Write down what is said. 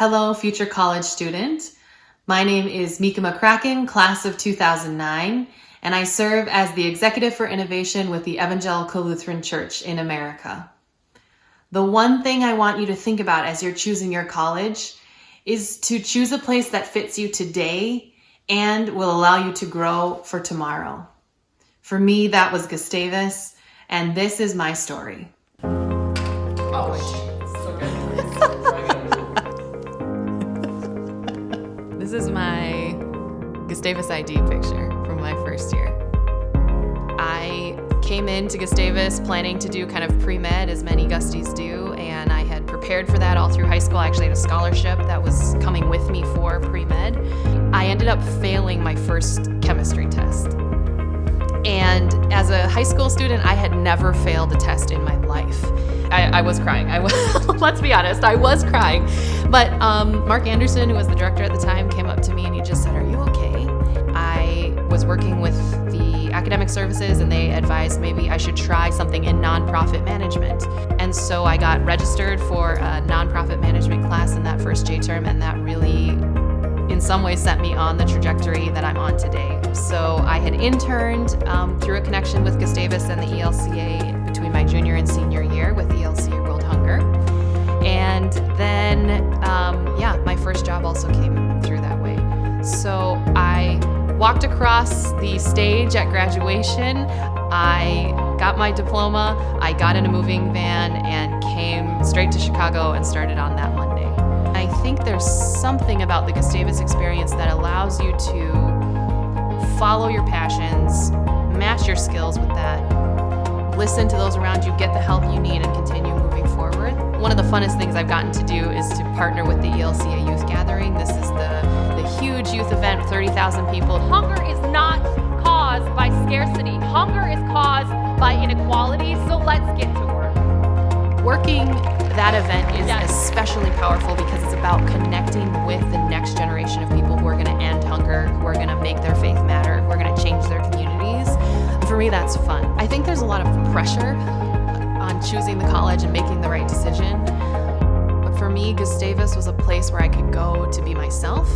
Hello, future college student. My name is Mikka McCracken, class of 2009, and I serve as the Executive for Innovation with the Evangelical Lutheran Church in America. The one thing I want you to think about as you're choosing your college is to choose a place that fits you today and will allow you to grow for tomorrow. For me, that was Gustavus, and this is my story. Oh, This is my Gustavus ID picture from my first year. I came into Gustavus planning to do kind of pre-med as many Gusties do and I had prepared for that all through high school. I actually had a scholarship that was coming with me for pre-med. I ended up failing my first chemistry test. And as a high school student, I had never failed a test in my life. I, I was crying. I was, let's be honest, I was crying. But um, Mark Anderson, who was the director at the time, services and they advised maybe I should try something in nonprofit management. And so I got registered for a nonprofit management class in that first J term and that really in some ways set me on the trajectory that I'm on today. So I had interned um, through a connection with Gustavus and the ELCA between my junior and senior year with ELCA walked across the stage at graduation. I got my diploma, I got in a moving van and came straight to Chicago and started on that Monday. I think there's something about the Gustavus experience that allows you to follow your passions, match your skills with that, listen to those around you, get the help you need, and continue. One of the funnest things I've gotten to do is to partner with the ELCA Youth Gathering. This is the, the huge youth event, 30,000 people. Hunger is not caused by scarcity. Hunger is caused by inequality, so let's get to work. Working that event is Yes. especially powerful because it's about connecting with the next generation of people who are going to end hunger, who are going to make their faith matter, who are going to change their communities. For me, that's fun. I think there's a lot of pressure choosing the college and making the right decision. But for me, Gustavus was a place where I could go to be myself